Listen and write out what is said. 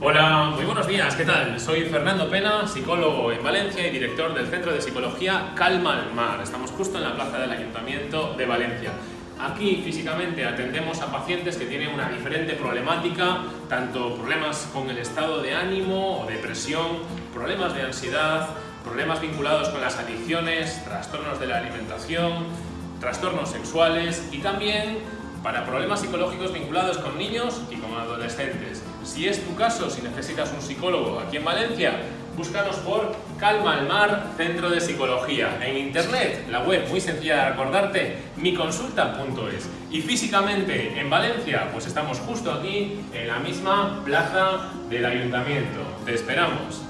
Hola, muy buenos días, ¿qué tal? Soy Fernando Pena, psicólogo en Valencia y director del Centro de Psicología Calma al Mar. Estamos justo en la plaza del Ayuntamiento de Valencia. Aquí físicamente atendemos a pacientes que tienen una diferente problemática, tanto problemas con el estado de ánimo o depresión, problemas de ansiedad, problemas vinculados con las adicciones, trastornos de la alimentación, trastornos sexuales y también para problemas psicológicos vinculados con niños y con adolescentes. Si es tu caso, si necesitas un psicólogo aquí en Valencia, búscanos por Calma al Mar Centro de Psicología. En internet, la web muy sencilla de recordarte, miconsulta.es. Y físicamente en Valencia, pues estamos justo aquí en la misma plaza del Ayuntamiento. Te esperamos.